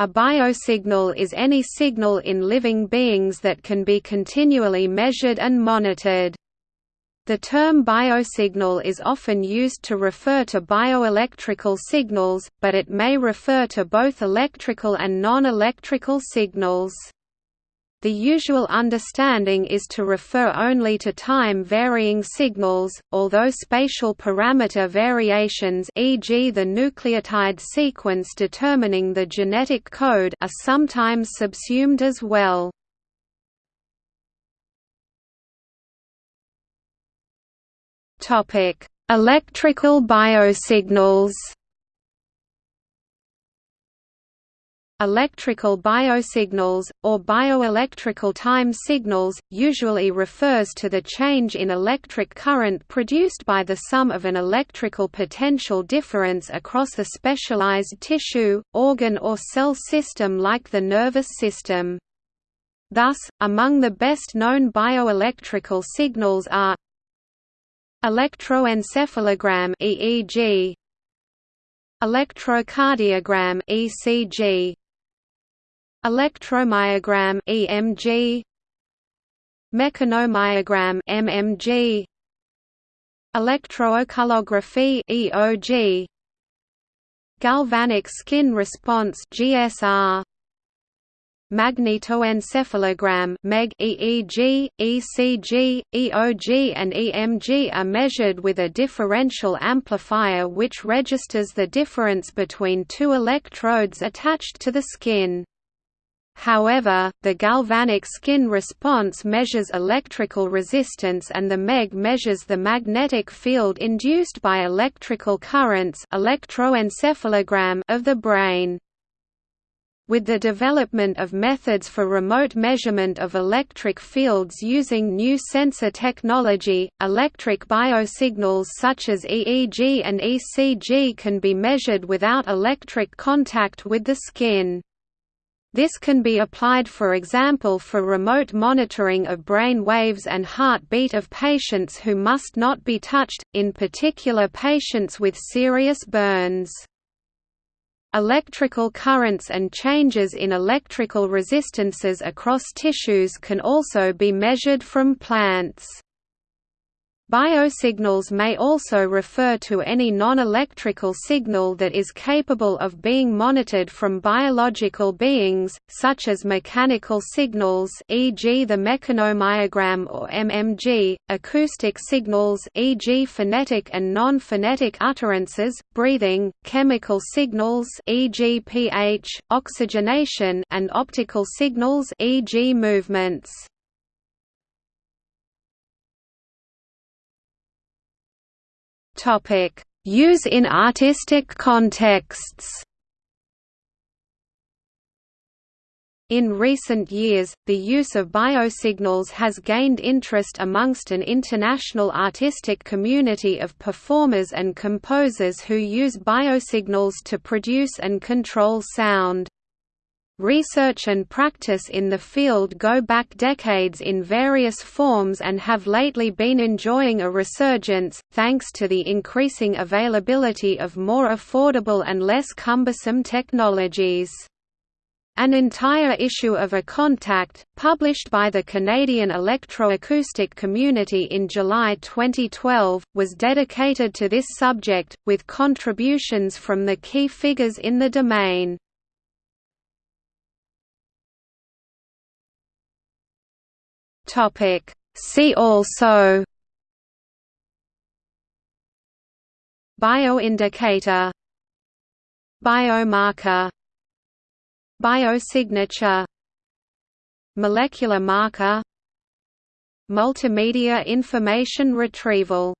A biosignal is any signal in living beings that can be continually measured and monitored. The term biosignal is often used to refer to bioelectrical signals, but it may refer to both electrical and non-electrical signals. The usual understanding is to refer only to time-varying signals, although spatial parameter variations e.g. the nucleotide sequence determining the genetic code are sometimes subsumed as well. Electrical biosignals Electrical biosignals, or bioelectrical time signals, usually refers to the change in electric current produced by the sum of an electrical potential difference across a specialized tissue, organ or cell system like the nervous system. Thus, among the best-known bioelectrical signals are electroencephalogram EEG electrocardiogram ECG electromyogram EMG mechanomyogram MMG electrooculography EOG galvanic skin response GSR magnetoencephalogram MEG EEG, ECG, EOG and EMG are measured with a differential amplifier which registers the difference between two electrodes attached to the skin. However, the galvanic skin response measures electrical resistance and the MEG measures the magnetic field induced by electrical currents electroencephalogram of the brain. With the development of methods for remote measurement of electric fields using new sensor technology, electric biosignals such as EEG and ECG can be measured without electric contact with the skin. This can be applied for example for remote monitoring of brain waves and heartbeat of patients who must not be touched, in particular patients with serious burns. Electrical currents and changes in electrical resistances across tissues can also be measured from plants. Biosignals may also refer to any non-electrical signal that is capable of being monitored from biological beings, such as mechanical signals e.g. the mechanomyogram or MMG, acoustic signals e.g. phonetic and non-phonetic utterances, breathing, chemical signals e.g. pH, oxygenation and optical signals e.g. movements. Use in artistic contexts. In recent years, the use of biosignals has gained interest amongst an international artistic community of performers and composers who use biosignals to produce and control sound. Research and practice in the field go back decades in various forms and have lately been enjoying a resurgence, thanks to the increasing availability of more affordable and less cumbersome technologies. An entire issue of eContact, published by the Canadian electroacoustic community in July 2012, was dedicated to this subject, with contributions from the key figures in the domain. Topic. See also Bioindicator Biomarker Biosignature Molecular marker Multimedia information retrieval